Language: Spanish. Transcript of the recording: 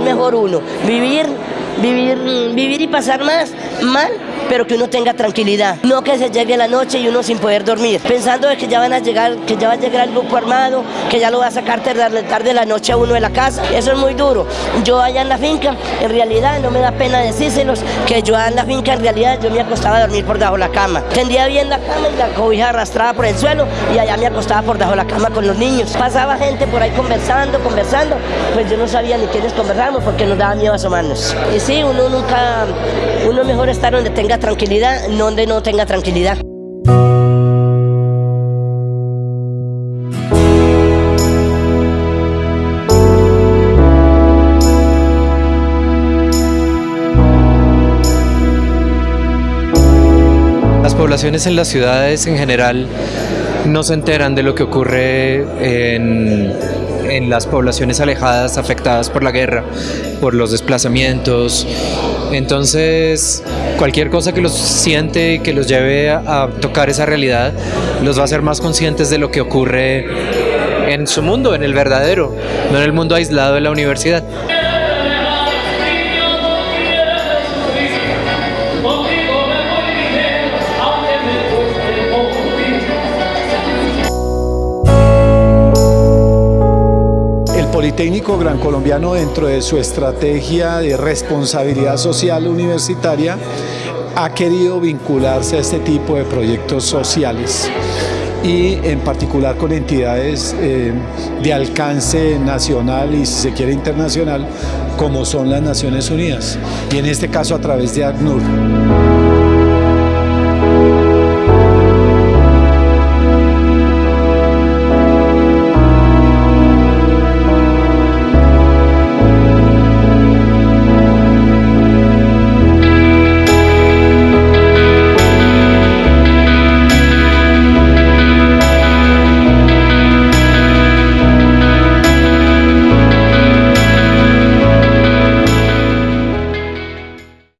mejor uno, vivir, vivir, vivir y pasar más mal pero que uno tenga tranquilidad, no que se llegue la noche y uno sin poder dormir, pensando de que ya van a llegar, que ya va a llegar el grupo armado, que ya lo va a sacar tarde, tarde la noche a uno de la casa, eso es muy duro. Yo allá en la finca, en realidad no me da pena decírselos, que yo allá en la finca en realidad yo me acostaba a dormir por debajo de la cama, tendía bien la cama y la cobija arrastrada por el suelo y allá me acostaba por debajo de la cama con los niños. Pasaba gente por ahí conversando, conversando, pues yo no sabía ni quiénes conversábamos porque nos daba miedo asomarnos. Y sí, uno nunca, uno mejor estar donde tenga tranquilidad, no donde no tenga tranquilidad. Las poblaciones en las ciudades en general no se enteran de lo que ocurre en, en las poblaciones alejadas afectadas por la guerra, por los desplazamientos. Entonces, cualquier cosa que los siente y que los lleve a, a tocar esa realidad, los va a hacer más conscientes de lo que ocurre en su mundo, en el verdadero, no en el mundo aislado de la universidad. El Politécnico Gran Colombiano dentro de su estrategia de responsabilidad social universitaria ha querido vincularse a este tipo de proyectos sociales y en particular con entidades eh, de alcance nacional y si se quiere internacional como son las Naciones Unidas y en este caso a través de ACNUR.